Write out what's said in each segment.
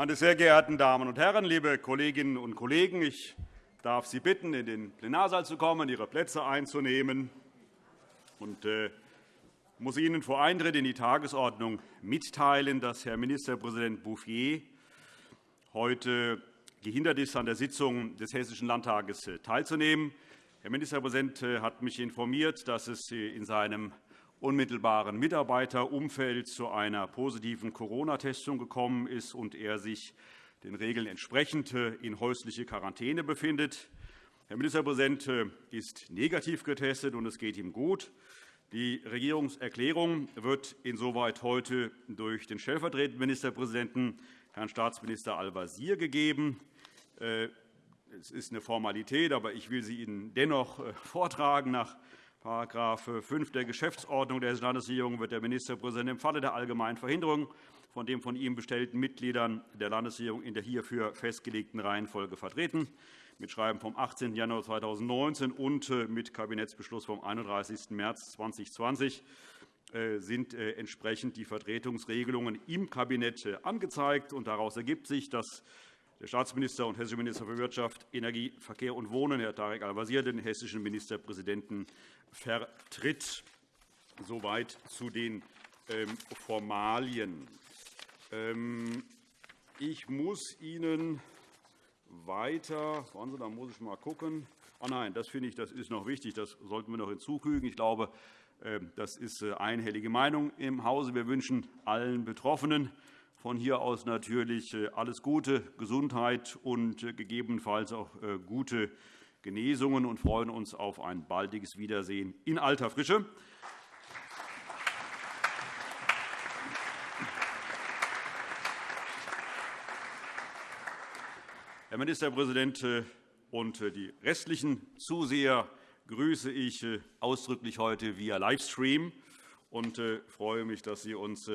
Meine sehr geehrten Damen und Herren, liebe Kolleginnen und Kollegen! Ich darf Sie bitten, in den Plenarsaal zu kommen, Ihre Plätze einzunehmen. Ich äh, muss Ihnen vor Eintritt in die Tagesordnung mitteilen, dass Herr Ministerpräsident Bouffier heute gehindert ist, an der Sitzung des Hessischen Landtages äh, teilzunehmen. Herr Ministerpräsident äh, hat mich informiert, dass es in seinem unmittelbaren Mitarbeiterumfeld zu einer positiven Corona-Testung gekommen ist und er sich den Regeln entsprechend äh, in häusliche Quarantäne befindet. Herr Ministerpräsident äh, ist negativ getestet, und es geht ihm gut. Die Regierungserklärung wird insoweit heute durch den stellvertretenden Ministerpräsidenten, Herrn Staatsminister Al-Wazir, gegeben. Äh, es ist eine Formalität, aber ich will sie Ihnen dennoch vortragen. Nach § 5 der Geschäftsordnung der Hessischen Landesregierung wird der Ministerpräsident im Falle der allgemeinen Verhinderung von den von ihm bestellten Mitgliedern der Landesregierung in der hierfür festgelegten Reihenfolge vertreten. Mit Schreiben vom 18. Januar 2019 und äh, mit Kabinettsbeschluss vom 31. März 2020 äh, sind äh, entsprechend die Vertretungsregelungen im Kabinett angezeigt. Daraus ergibt sich, dass der Staatsminister und hessische Minister für Wirtschaft, Energie, Verkehr und Wohnen, Herr Tarek Al-Wazir, den hessischen Ministerpräsidenten vertritt. Soweit zu den ähm, Formalien. Ähm, ich muss Ihnen weiter, warten Sie, da muss ich mal gucken. Oh nein, das finde ich, das ist noch wichtig. Das sollten wir noch hinzufügen. Ich glaube, ähm, das ist äh, einhellige Meinung im Hause. Wir wünschen allen Betroffenen von hier aus natürlich äh, alles Gute, Gesundheit und äh, gegebenenfalls auch gute Genesungen und freuen uns auf ein baldiges Wiedersehen in alter Frische. Herr Ministerpräsident äh, und äh, die restlichen Zuseher grüße ich äh, ausdrücklich heute via Livestream und freue mich, dass Sie uns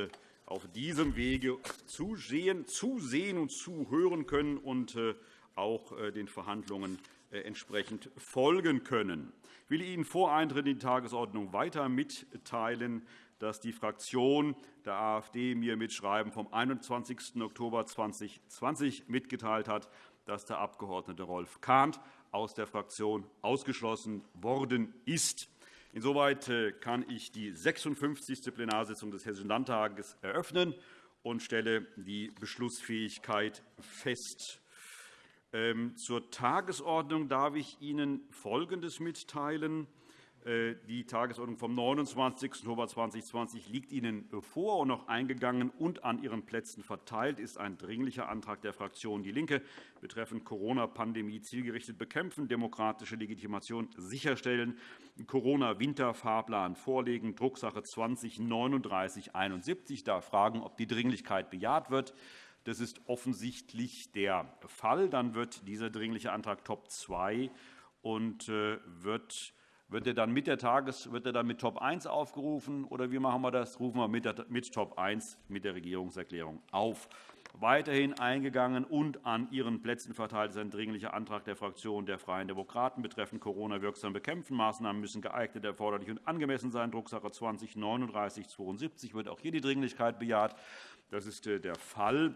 auf diesem Wege zusehen, zusehen und zuhören können und auch den Verhandlungen entsprechend folgen können. Ich will Ihnen vor Eintritt in die Tagesordnung weiter mitteilen, dass die Fraktion der AfD mir mit Schreiben vom 21. Oktober 2020 mitgeteilt hat, dass der Abg. Rolf Kahnt aus der Fraktion ausgeschlossen worden ist. Insoweit äh, kann ich die 56. Plenarsitzung des Hessischen Landtages eröffnen und stelle die Beschlussfähigkeit fest. Ähm, zur Tagesordnung darf ich Ihnen Folgendes mitteilen. Äh, die Tagesordnung vom 29. Oktober 2020 liegt Ihnen vor und noch eingegangen und an Ihren Plätzen verteilt ist ein Dringlicher Antrag der Fraktion DIE LINKE betreffend Corona-Pandemie zielgerichtet bekämpfen, demokratische Legitimation sicherstellen, Corona-Winterfahrplan vorlegen, Drucksache 20-3971. Ich darf fragen, ob die Dringlichkeit bejaht wird. Das ist offensichtlich der Fall. Dann wird dieser Dringliche Antrag Top 2 und äh, wird wird er dann mit der Tages wird er dann mit Top 1 aufgerufen, oder wie machen wir das? Rufen wir mit, der, mit Top 1 mit der Regierungserklärung auf. Weiterhin eingegangen und an Ihren Plätzen verteilt ist ein Dringlicher Antrag der Fraktion der Freien Demokraten betreffend Corona wirksam bekämpfen. Maßnahmen müssen geeignet, erforderlich und angemessen sein. Drucksache 20 3972 wird auch hier die Dringlichkeit bejaht. Das ist äh, der Fall.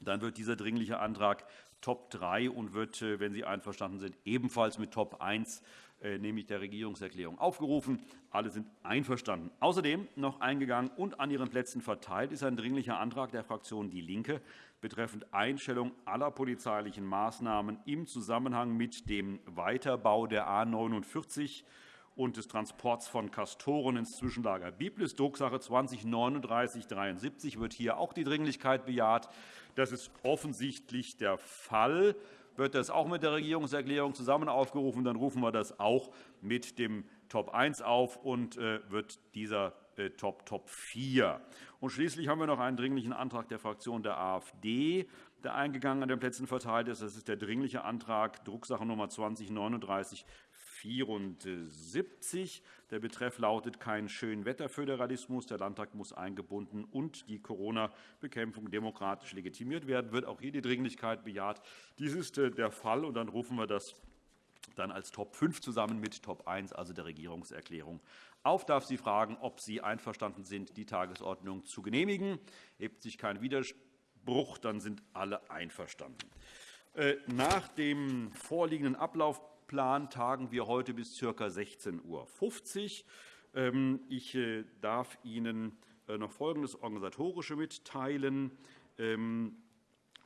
Dann wird dieser Dringliche Antrag Top 3 und wird, äh, wenn Sie einverstanden sind, ebenfalls mit Top 1 äh, nämlich der Regierungserklärung, aufgerufen. Alle sind einverstanden. Außerdem noch eingegangen und an Ihren Plätzen verteilt ist ein Dringlicher Antrag der Fraktion DIE LINKE betreffend Einstellung aller polizeilichen Maßnahmen im Zusammenhang mit dem Weiterbau der A 49 und des Transports von Castoren ins Zwischenlager Biblis. Drucksache 20-3973 wird hier auch die Dringlichkeit bejaht. Das ist offensichtlich der Fall wird das auch mit der Regierungserklärung zusammen aufgerufen. Dann rufen wir das auch mit dem Top 1 auf und äh, wird dieser äh, Top Top 4. Und schließlich haben wir noch einen Dringlichen Antrag der Fraktion der AfD, der eingegangen an den Plätzen verteilt ist. Das ist der Dringliche Antrag Drucksache Nummer 20 39 74. Der Betreff lautet kein Schönwetterföderalismus. Der Landtag muss eingebunden und die Corona-Bekämpfung demokratisch legitimiert werden. Wird auch hier die Dringlichkeit bejaht. Dies ist äh, der Fall. und Dann rufen wir das dann als Top 5 zusammen mit Top 1, also der Regierungserklärung, auf. Darf Sie fragen, ob Sie einverstanden sind, die Tagesordnung zu genehmigen. Hebt sich kein Widerspruch dann sind alle einverstanden. Äh, nach dem vorliegenden Ablaufplan tagen wir heute bis ca. 16.50 Uhr. Ähm, ich äh, darf Ihnen äh, noch Folgendes Organisatorische mitteilen. Ähm,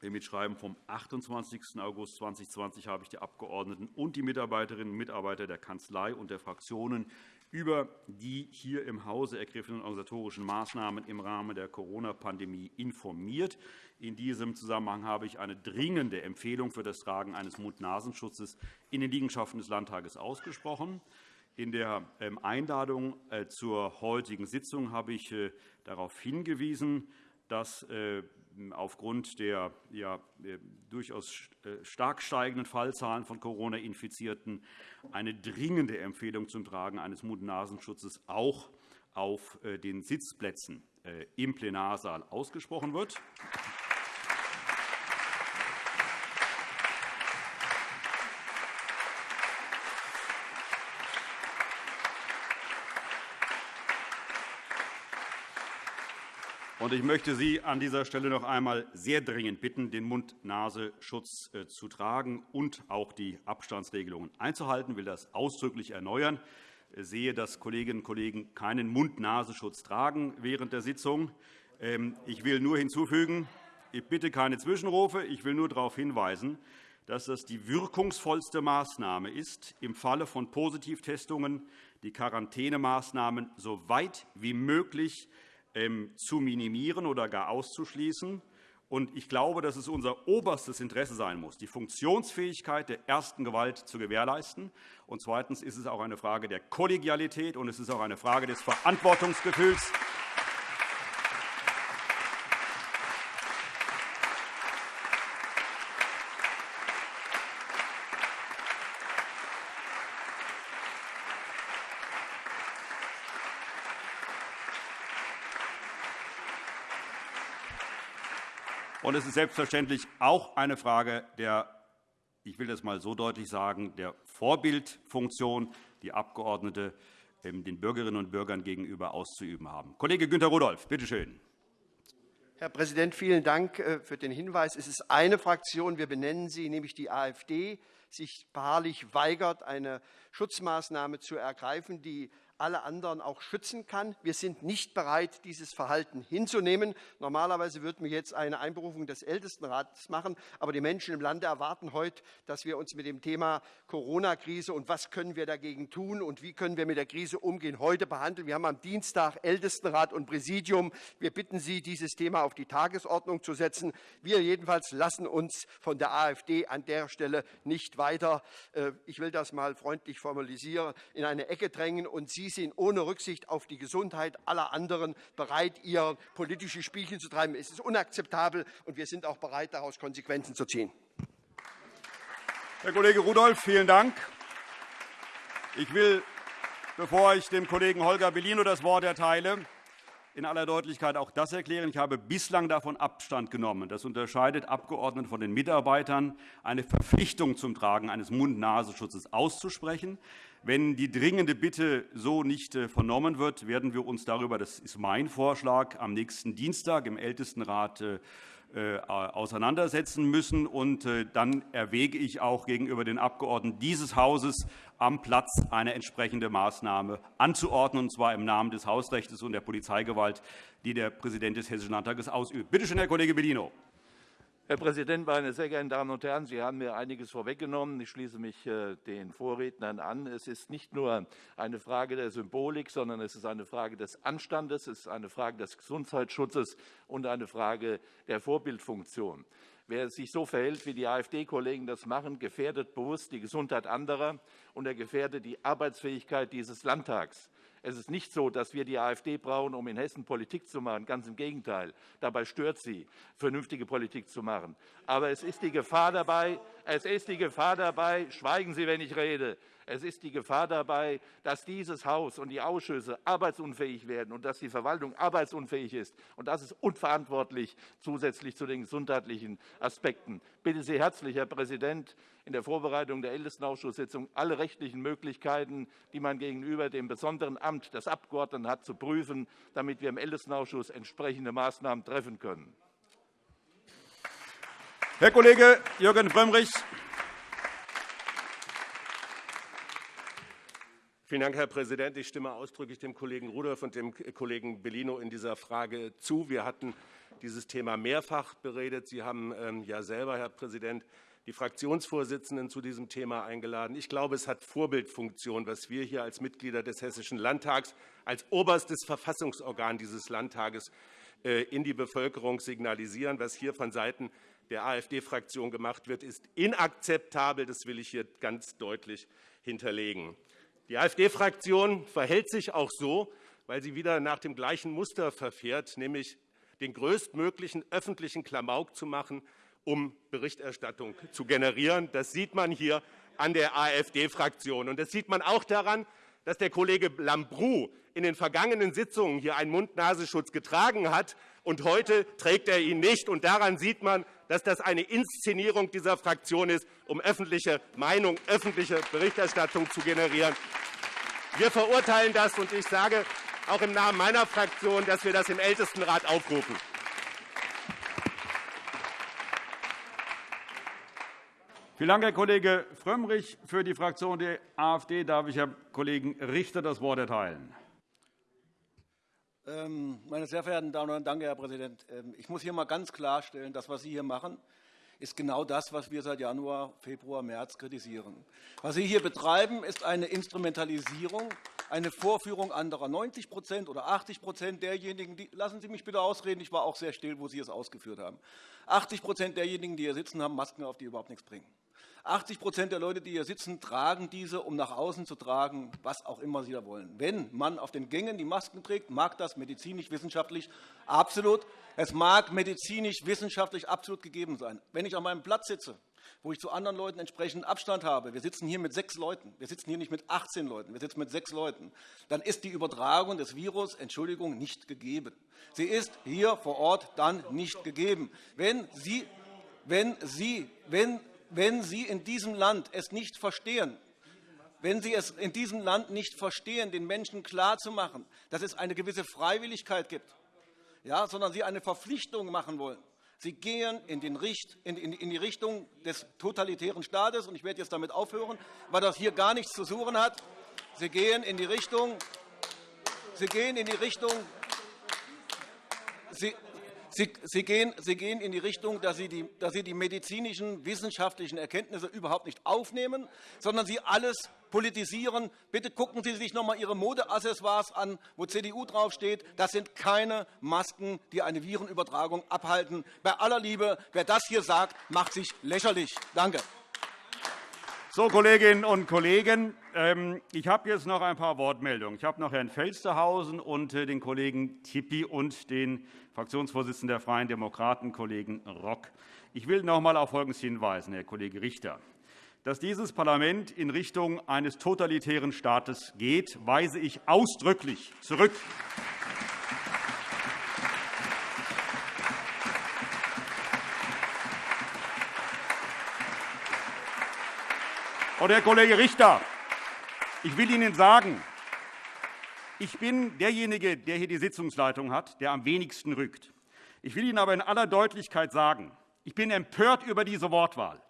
Im Mitschreiben vom 28. August 2020 habe ich die Abgeordneten und die Mitarbeiterinnen und Mitarbeiter der Kanzlei und der Fraktionen über die hier im Hause ergriffenen organisatorischen Maßnahmen im Rahmen der Corona-Pandemie informiert. In diesem Zusammenhang habe ich eine dringende Empfehlung für das Tragen eines Mund-Nasenschutzes in den Liegenschaften des Landtages ausgesprochen. In der ähm, Einladung äh, zur heutigen Sitzung habe ich äh, darauf hingewiesen, dass äh, aufgrund der ja, durchaus stark steigenden Fallzahlen von Corona-Infizierten eine dringende Empfehlung zum Tragen eines Mund-Nasenschutzes auch auf den Sitzplätzen im Plenarsaal ausgesprochen wird. Ich möchte Sie an dieser Stelle noch einmal sehr dringend bitten, den Mund-Nasenschutz äh, zu tragen und auch die Abstandsregelungen einzuhalten. Ich will das ausdrücklich erneuern. Ich sehe, dass Kolleginnen und Kollegen keinen Mund-Nasenschutz tragen während der Sitzung. Ähm, ich will nur hinzufügen, ich bitte keine Zwischenrufe. Ich will nur darauf hinweisen, dass das die wirkungsvollste Maßnahme ist, im Falle von Positivtestungen die Quarantänemaßnahmen so weit wie möglich zu minimieren oder gar auszuschließen. Ich glaube, dass es unser oberstes Interesse sein muss, die Funktionsfähigkeit der ersten Gewalt zu gewährleisten. Zweitens ist es auch eine Frage der Kollegialität, und es ist auch eine Frage des Verantwortungsgefühls. Und es ist selbstverständlich auch eine Frage der ich will das einmal so deutlich sagen, der Vorbildfunktion, die Abgeordnete ähm, den Bürgerinnen und Bürgern gegenüber auszuüben haben. Kollege Günter Rudolph, bitte schön. Herr Präsident, vielen Dank äh, für den Hinweis. Es ist eine Fraktion, wir benennen sie, nämlich die AfD, sich beharrlich weigert, eine Schutzmaßnahme zu ergreifen, die alle anderen auch schützen kann. Wir sind nicht bereit, dieses Verhalten hinzunehmen. Normalerweise würden wir jetzt eine Einberufung des Ältestenrats machen. Aber die Menschen im Lande erwarten heute, dass wir uns mit dem Thema Corona-Krise und was können wir dagegen tun und wie können wir mit der Krise umgehen, heute behandeln. Wir haben am Dienstag Ältestenrat und Präsidium. Wir bitten Sie, dieses Thema auf die Tagesordnung zu setzen. Wir jedenfalls lassen uns von der AfD an der Stelle nicht weiter, äh, ich will das mal freundlich formalisieren, in eine Ecke drängen und Sie Sie sind ohne Rücksicht auf die Gesundheit aller anderen bereit, ihr politische Spielchen zu treiben. Es ist unakzeptabel, und wir sind auch bereit, daraus Konsequenzen zu ziehen. Herr Kollege Rudolph, vielen Dank. Ich will, bevor ich dem Kollegen Holger Bellino das Wort erteile, in aller Deutlichkeit auch das erklären. Ich habe bislang davon Abstand genommen. Das unterscheidet Abgeordnete von den Mitarbeitern, eine Verpflichtung zum Tragen eines Mund-Nasenschutzes auszusprechen. Wenn die dringende Bitte so nicht äh, vernommen wird, werden wir uns darüber, das ist mein Vorschlag, am nächsten Dienstag im Ältestenrat äh, auseinandersetzen müssen. Und dann erwäge ich auch gegenüber den Abgeordneten dieses Hauses am Platz eine entsprechende Maßnahme anzuordnen, und zwar im Namen des Hausrechts und der Polizeigewalt, die der Präsident des Hessischen Landtages ausübt. Bitte schön, Herr Kollege Bellino. Herr Präsident, meine sehr geehrten Damen und Herren! Sie haben mir einiges vorweggenommen. Ich schließe mich äh, den Vorrednern an. Es ist nicht nur eine Frage der Symbolik, sondern es ist eine Frage des Anstandes, es ist eine Frage des Gesundheitsschutzes und eine Frage der Vorbildfunktion. Wer sich so verhält, wie die AfD-Kollegen das machen, gefährdet bewusst die Gesundheit anderer und er gefährdet die Arbeitsfähigkeit dieses Landtags. Es ist nicht so, dass wir die AfD brauchen, um in Hessen Politik zu machen. Ganz im Gegenteil. Dabei stört sie, vernünftige Politik zu machen. Aber es ist die Gefahr dabei, es ist die Gefahr dabei, schweigen Sie, wenn ich rede, es ist die Gefahr dabei, dass dieses Haus und die Ausschüsse arbeitsunfähig werden und dass die Verwaltung arbeitsunfähig ist. Und das ist unverantwortlich zusätzlich zu den gesundheitlichen Aspekten. Bitte Sie herzlich, Herr Präsident, in der Vorbereitung der Ältestenausschusssitzung alle rechtlichen Möglichkeiten, die man gegenüber dem besonderen Amt des Abgeordneten hat, zu prüfen, damit wir im Ältestenausschuss entsprechende Maßnahmen treffen können. Herr Kollege Jürgen Frömmrich. Vielen Dank, Herr Präsident. Ich stimme ausdrücklich dem Kollegen Rudolph und dem Kollegen Bellino in dieser Frage zu. Wir hatten dieses Thema mehrfach beredet. Sie haben ähm, ja selber, Herr Präsident, die Fraktionsvorsitzenden zu diesem Thema eingeladen. Ich glaube, es hat Vorbildfunktion, was wir hier als Mitglieder des Hessischen Landtags, als oberstes Verfassungsorgan dieses Landtages äh, in die Bevölkerung signalisieren. Was hier von Seiten der AfD-Fraktion gemacht wird, ist inakzeptabel. Das will ich hier ganz deutlich hinterlegen. Die AfD-Fraktion verhält sich auch so, weil sie wieder nach dem gleichen Muster verfährt, nämlich den größtmöglichen öffentlichen Klamauk zu machen, um Berichterstattung zu generieren. Das sieht man hier an der AfD-Fraktion. Das sieht man auch daran, dass der Kollege Lambrou in den vergangenen Sitzungen hier einen Mund-Nasenschutz getragen hat, und heute trägt er ihn nicht. Und daran sieht man, dass das eine Inszenierung dieser Fraktion ist, um öffentliche Meinung, öffentliche Berichterstattung zu generieren. Wir verurteilen das, und ich sage auch im Namen meiner Fraktion, dass wir das im Ältestenrat aufrufen. Vielen Dank, Herr Kollege Frömmrich. Für die Fraktion der AfD darf ich Herrn Kollegen Richter das Wort erteilen. Ähm, meine sehr verehrten Damen und Herren, danke, Herr Präsident. Ähm, ich muss hier einmal ganz klarstellen, das, was Sie hier machen, ist genau das, was wir seit Januar, Februar, März kritisieren. Was Sie hier betreiben, ist eine Instrumentalisierung, eine Vorführung anderer. 90% oder 80 derjenigen, die, lassen Sie mich bitte ausreden, ich war auch sehr still, wo Sie es ausgeführt haben. 80 derjenigen, die hier sitzen, haben Masken auf, die überhaupt nichts bringen. 80% der Leute, die hier sitzen, tragen diese, um nach außen zu tragen, was auch immer sie da wollen. Wenn man auf den Gängen die Masken trägt, mag das medizinisch-wissenschaftlich absolut, es mag medizinisch-wissenschaftlich absolut gegeben sein. Wenn ich an meinem Platz sitze, wo ich zu anderen Leuten entsprechenden Abstand habe, wir sitzen hier mit sechs Leuten, wir sitzen hier nicht mit 18 Leuten, wir sitzen mit sechs Leuten, dann ist die Übertragung des Virus, Entschuldigung, nicht gegeben. Sie ist hier vor Ort dann nicht gegeben. Wenn Sie, wenn Sie, wenn wenn Sie in diesem Land es nicht verstehen, wenn Sie es in diesem Land nicht verstehen, den Menschen klarzumachen, dass es eine gewisse Freiwilligkeit gibt, ja, sondern Sie eine Verpflichtung machen wollen. Sie gehen in, die Richtung des totalitären Staates, und ich werde jetzt damit aufhören, weil das hier gar nichts zu suchen hat. Sie gehen in die Richtung, Sie gehen in die Richtung, Sie, Sie, Sie, gehen, Sie gehen in die Richtung, dass Sie, die, dass Sie die medizinischen, wissenschaftlichen Erkenntnisse überhaupt nicht aufnehmen, sondern Sie alles politisieren. Bitte gucken Sie sich noch einmal Ihre Modeaccessoires an, wo CDU draufsteht. Das sind keine Masken, die eine Virenübertragung abhalten. Bei aller Liebe, wer das hier sagt, macht sich lächerlich. Danke. So, Kolleginnen und Kollegen, ähm, ich habe jetzt noch ein paar Wortmeldungen. Ich habe noch Herrn Felstehausen und äh, den Kollegen Tippi und den Fraktionsvorsitzenden der Freien Demokraten, Kollegen Rock. Ich will noch einmal auf Folgendes hinweisen, Herr Kollege Richter. Dass dieses Parlament in Richtung eines totalitären Staates geht, weise ich ausdrücklich zurück. Und, Herr Kollege Richter, ich will Ihnen sagen, ich bin derjenige, der hier die Sitzungsleitung hat, der am wenigsten rückt. Ich will Ihnen aber in aller Deutlichkeit sagen, ich bin empört über diese Wortwahl.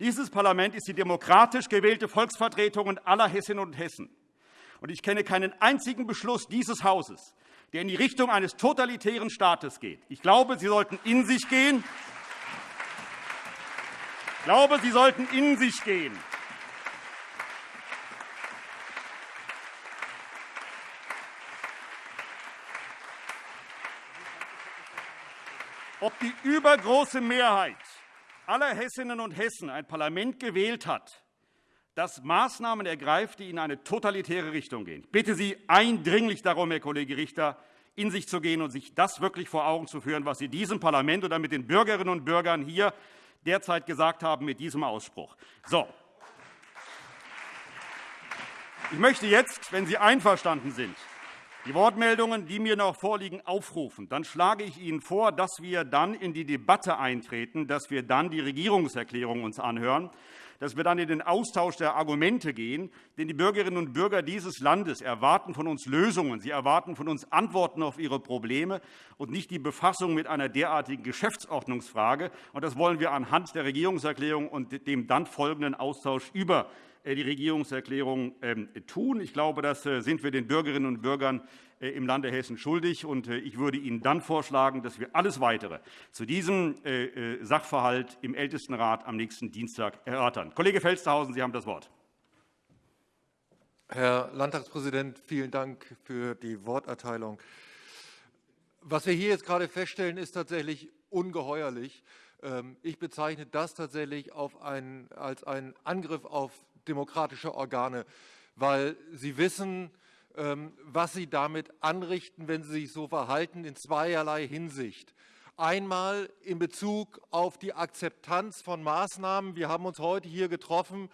Dieses Parlament ist die demokratisch gewählte Volksvertretung aller Hessinnen und Hessen. Und ich kenne keinen einzigen Beschluss dieses Hauses, der in die Richtung eines totalitären Staates geht. Ich glaube, Sie sollten in sich gehen. Ich glaube, Sie sollten in sich gehen. ob die übergroße Mehrheit aller Hessinnen und Hessen ein Parlament gewählt hat, das Maßnahmen ergreift, die in eine totalitäre Richtung gehen. Ich bitte Sie eindringlich darum, Herr Kollege Richter, in sich zu gehen und sich das wirklich vor Augen zu führen, was Sie diesem Parlament oder mit den Bürgerinnen und Bürgern hier derzeit gesagt haben mit diesem Ausspruch. So. Ich möchte jetzt, wenn Sie einverstanden sind, die Wortmeldungen, die mir noch vorliegen, aufrufen, dann schlage ich Ihnen vor, dass wir dann in die Debatte eintreten, dass wir dann die Regierungserklärung uns anhören dass wir dann in den Austausch der Argumente gehen. Denn die Bürgerinnen und Bürger dieses Landes erwarten von uns Lösungen. Sie erwarten von uns Antworten auf ihre Probleme und nicht die Befassung mit einer derartigen Geschäftsordnungsfrage. Das wollen wir anhand der Regierungserklärung und dem dann folgenden Austausch über die Regierungserklärung ähm, tun. Ich glaube, das äh, sind wir den Bürgerinnen und Bürgern äh, im Lande Hessen schuldig. Ich würde Ihnen dann vorschlagen, dass wir alles Weitere zu diesem Sachverhalt im Ältestenrat am nächsten Dienstag erörtern. Kollege Felstehausen, Sie haben das Wort. Herr Landtagspräsident, vielen Dank für die Worterteilung. Was wir hier jetzt gerade feststellen, ist tatsächlich ungeheuerlich. Ähm, ich bezeichne das tatsächlich als einen Angriff auf demokratische Organe, weil sie wissen, ähm, was sie damit anrichten, wenn sie sich so verhalten, in zweierlei Hinsicht. Einmal in Bezug auf die Akzeptanz von Maßnahmen. Wir haben uns heute hier getroffen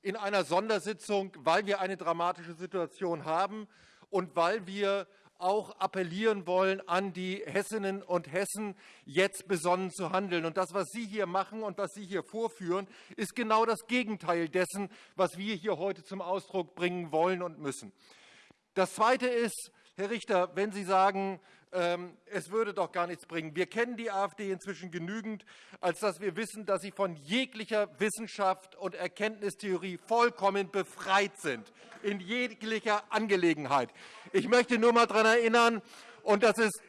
in einer Sondersitzung, weil wir eine dramatische Situation haben und weil wir auch appellieren wollen an die Hessinnen und Hessen, jetzt besonnen zu handeln. Und das, was Sie hier machen und was Sie hier vorführen, ist genau das Gegenteil dessen, was wir hier heute zum Ausdruck bringen wollen und müssen. Das Zweite ist, Herr Richter, wenn Sie sagen, es würde doch gar nichts bringen. Wir kennen die AfD inzwischen genügend, als dass wir wissen, dass sie von jeglicher Wissenschaft und Erkenntnistheorie vollkommen befreit sind, in jeglicher Angelegenheit. Ich möchte nur einmal daran erinnern, und das ist,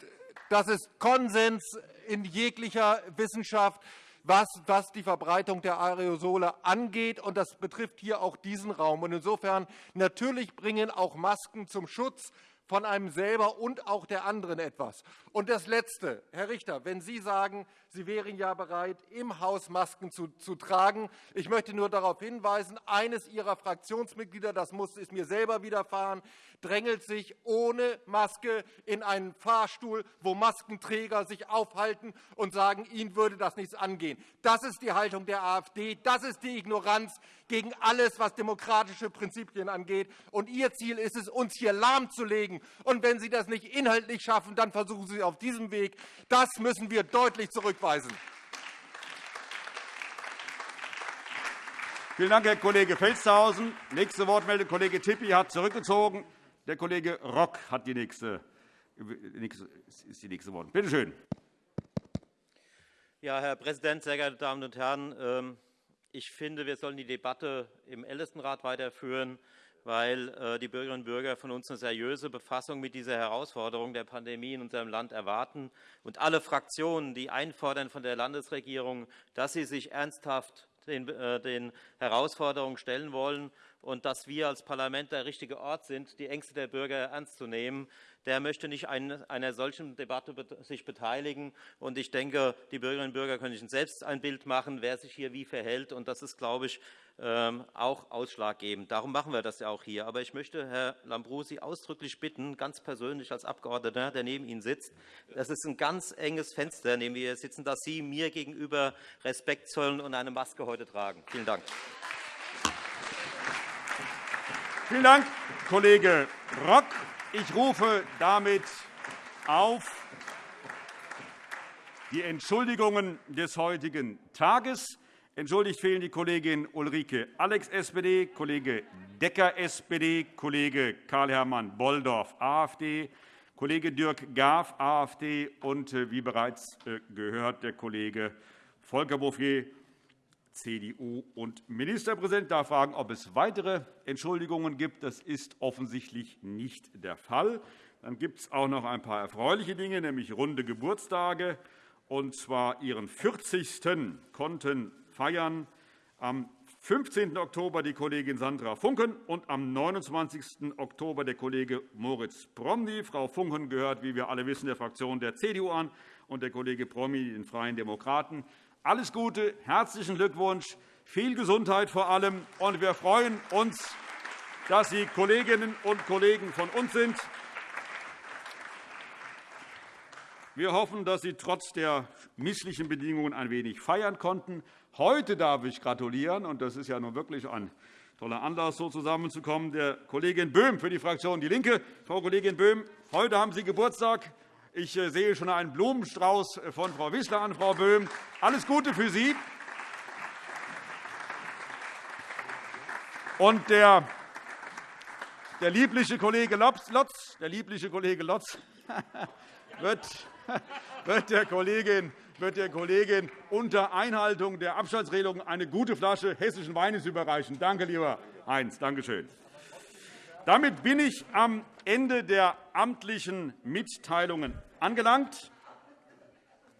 das ist Konsens in jeglicher Wissenschaft, was, was die Verbreitung der Aerosole angeht. Und das betrifft hier auch diesen Raum. Und insofern natürlich bringen auch Masken zum Schutz von einem selber und auch der anderen etwas. Und das Letzte, Herr Richter, wenn Sie sagen, Sie wären ja bereit, im Haus Masken zu, zu tragen. Ich möchte nur darauf hinweisen, eines Ihrer Fraktionsmitglieder, das muss, ist mir selber widerfahren, drängelt sich ohne Maske in einen Fahrstuhl, wo Maskenträger sich aufhalten und sagen, ihnen würde das nichts angehen. Das ist die Haltung der AfD. Das ist die Ignoranz gegen alles, was demokratische Prinzipien angeht. Und Ihr Ziel ist es, uns hier lahmzulegen. Und wenn Sie das nicht inhaltlich schaffen, dann versuchen Sie es auf diesem Weg. Das müssen wir deutlich zurückweisen. Vielen Dank, Herr Kollege Felstehausen. Nächste Wortmeldung, Kollege Tippi hat zurückgezogen. Der Kollege Rock hat die nächste, ist die nächste Wort. Bitte schön. Ja, Herr Präsident, sehr geehrte Damen und Herren! Ähm, ich finde, wir sollen die Debatte im Ältestenrat weiterführen, weil äh, die Bürgerinnen und Bürger von uns eine seriöse Befassung mit dieser Herausforderung der Pandemie in unserem Land erwarten. Und alle Fraktionen, die einfordern von der Landesregierung, dass sie sich ernsthaft den, äh, Herausforderungen stellen wollen und dass wir als Parlament der richtige Ort sind, die Ängste der Bürger ernst zu nehmen, der möchte nicht an einer solchen Debatte sich beteiligen. Und ich denke, die Bürgerinnen und Bürger können sich selbst ein Bild machen, wer sich hier wie verhält. Und das ist, glaube ich, auch ausschlaggebend. Darum machen wir das ja auch hier. Aber ich möchte Herr Lambrou ausdrücklich bitten, ganz persönlich als Abgeordneter, der neben Ihnen sitzt, das ist ein ganz enges Fenster, neben dem wir sitzen, dass Sie mir gegenüber Respekt zollen und eine Maske heute tragen. Vielen Dank. Vielen Dank, Kollege Rock. Ich rufe damit auf die Entschuldigungen des heutigen Tages. Entschuldigt fehlen die Kollegin Ulrike Alex, SPD, Kollege Decker, SPD, Kollege Karl-Hermann Bolldorf, AfD, Kollege Dirk Gaaf, AfD und, äh, wie bereits äh, gehört, der Kollege Volker Bouffier, CDU und Ministerpräsident darf fragen, ob es weitere Entschuldigungen gibt. Das ist offensichtlich nicht der Fall. Dann gibt es auch noch ein paar erfreuliche Dinge, nämlich runde Geburtstage. Und zwar ihren 40. konnten feiern am 15. Oktober die Kollegin Sandra Funken und am 29. Oktober der Kollege Moritz Promny. Frau Funken gehört, wie wir alle wissen, der Fraktion der CDU an und der Kollege Promny den Freien Demokraten. Alles Gute, herzlichen Glückwunsch, viel Gesundheit vor allem. Und wir freuen uns, dass Sie Kolleginnen und Kollegen von uns sind. Wir hoffen, dass Sie trotz der misslichen Bedingungen ein wenig feiern konnten. Heute darf ich gratulieren, und das ist ja nun wirklich ein Toller Anlass, so zusammenzukommen. Der Kollegin Böhm für die Fraktion DIE LINKE. Frau Kollegin Böhm, heute haben Sie Geburtstag. Ich äh, sehe schon einen Blumenstrauß von Frau Wissler an, Frau Böhm. Alles Gute für Sie. Und der, der liebliche Kollege Lotz, der liebliche Kollege Lotz wird, wird der Kollegin wird der Kollegin unter Einhaltung der Abstandsregelung eine gute Flasche hessischen Weines überreichen. Danke, lieber Heinz. Danke schön. Damit bin ich am Ende der amtlichen Mitteilungen angelangt.